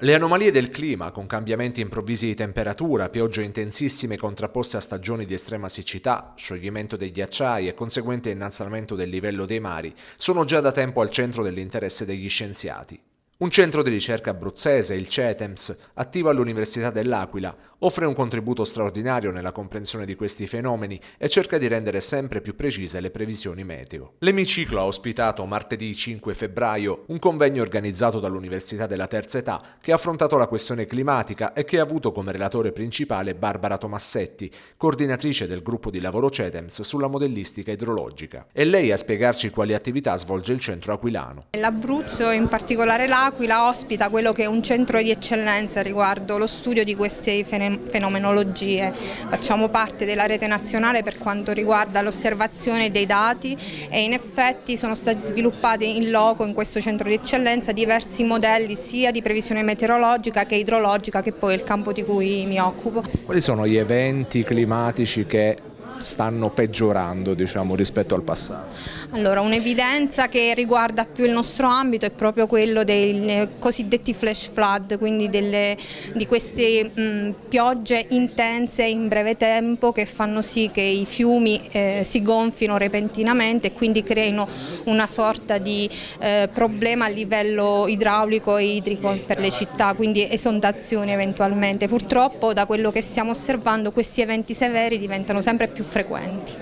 Le anomalie del clima, con cambiamenti improvvisi di temperatura, piogge intensissime contrapposte a stagioni di estrema siccità, scioglimento dei ghiacciai e conseguente innalzamento del livello dei mari, sono già da tempo al centro dell'interesse degli scienziati. Un centro di ricerca abruzzese, il CETEMS, attivo all'Università dell'Aquila, offre un contributo straordinario nella comprensione di questi fenomeni e cerca di rendere sempre più precise le previsioni meteo. L'emiciclo ha ospitato martedì 5 febbraio un convegno organizzato dall'Università della Terza Età che ha affrontato la questione climatica e che ha avuto come relatore principale Barbara Tomassetti, coordinatrice del gruppo di lavoro CETEMS sulla modellistica idrologica. E lei a spiegarci quali attività svolge il centro aquilano. L'Abruzzo, in particolare l'Aquila, L'Aquila ospita quello che è un centro di eccellenza riguardo lo studio di queste fenomenologie. Facciamo parte della rete nazionale per quanto riguarda l'osservazione dei dati e in effetti sono stati sviluppati in loco in questo centro di eccellenza diversi modelli sia di previsione meteorologica che idrologica che poi è il campo di cui mi occupo. Quali sono gli eventi climatici che stanno peggiorando diciamo, rispetto al passato? Allora, un'evidenza che riguarda più il nostro ambito è proprio quello dei cosiddetti flash flood, quindi delle, di queste mh, piogge intense in breve tempo che fanno sì che i fiumi eh, si gonfino repentinamente e quindi creino una sorta di eh, problema a livello idraulico e idrico per le città, quindi esondazioni eventualmente. Purtroppo da quello che stiamo osservando questi eventi severi diventano sempre più frequenti.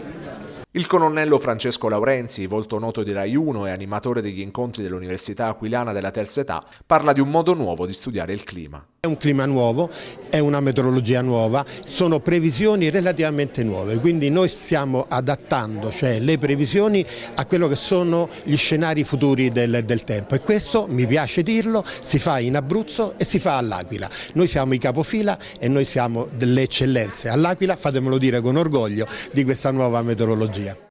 Il colonnello Francesco Laurenzi, volto noto di Rai 1 e animatore degli incontri dell'Università Aquilana della Terza Età, parla di un modo nuovo di studiare il clima. È un clima nuovo, è una meteorologia nuova, sono previsioni relativamente nuove, quindi noi stiamo adattando cioè, le previsioni a quello che sono gli scenari futuri del, del tempo e questo, mi piace dirlo, si fa in Abruzzo e si fa all'Aquila. Noi siamo i capofila e noi siamo delle eccellenze all'Aquila, fatemelo dire con orgoglio, di questa nuova meteorologia.